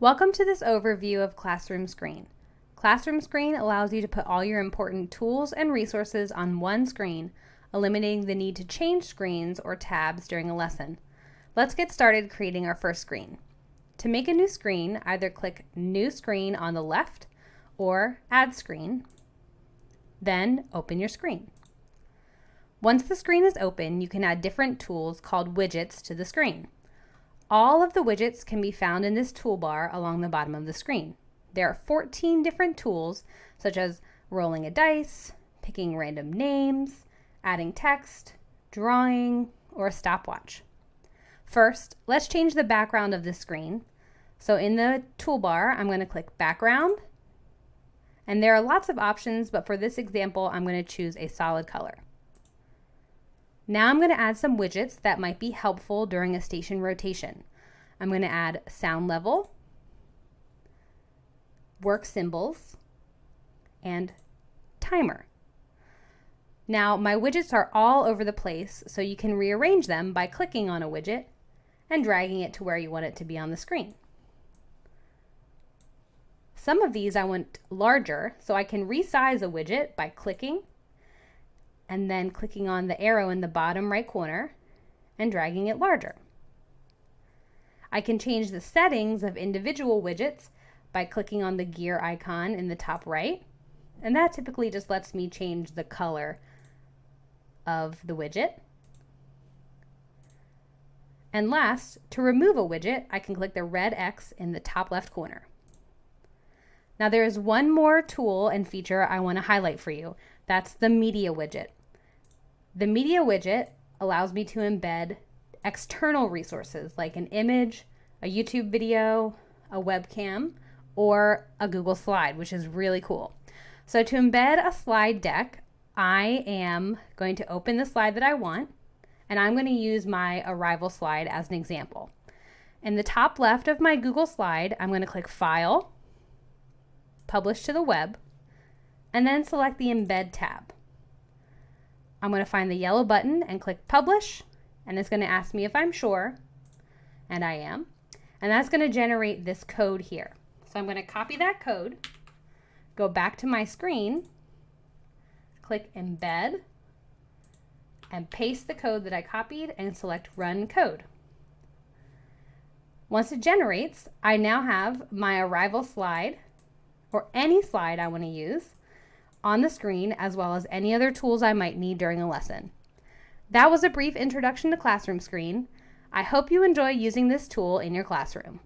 Welcome to this overview of Classroom Screen. Classroom Screen allows you to put all your important tools and resources on one screen, eliminating the need to change screens or tabs during a lesson. Let's get started creating our first screen. To make a new screen, either click New Screen on the left or Add Screen, then open your screen. Once the screen is open, you can add different tools called widgets to the screen. All of the widgets can be found in this toolbar along the bottom of the screen. There are 14 different tools, such as rolling a dice, picking random names, adding text, drawing, or a stopwatch. First, let's change the background of the screen. So in the toolbar, I'm going to click Background, and there are lots of options, but for this example, I'm going to choose a solid color. Now I'm going to add some widgets that might be helpful during a station rotation. I'm going to add sound level, work symbols, and timer. Now my widgets are all over the place, so you can rearrange them by clicking on a widget and dragging it to where you want it to be on the screen. Some of these I want larger, so I can resize a widget by clicking and then clicking on the arrow in the bottom right corner and dragging it larger. I can change the settings of individual widgets by clicking on the gear icon in the top right, and that typically just lets me change the color of the widget. And last, to remove a widget, I can click the red X in the top left corner. Now there is one more tool and feature I want to highlight for you. That's the media widget. The media widget allows me to embed external resources like an image, a YouTube video, a webcam, or a Google slide, which is really cool. So to embed a slide deck, I am going to open the slide that I want, and I'm going to use my arrival slide as an example. In the top left of my Google slide, I'm going to click File, Publish to the Web, and then select the Embed tab. I'm going to find the yellow button and click Publish, and it's going to ask me if I'm sure, and I am. And that's going to generate this code here. So I'm going to copy that code, go back to my screen, click Embed, and paste the code that I copied and select Run Code. Once it generates, I now have my arrival slide, or any slide I want to use, on the screen as well as any other tools I might need during a lesson. That was a brief introduction to Classroom Screen. I hope you enjoy using this tool in your classroom.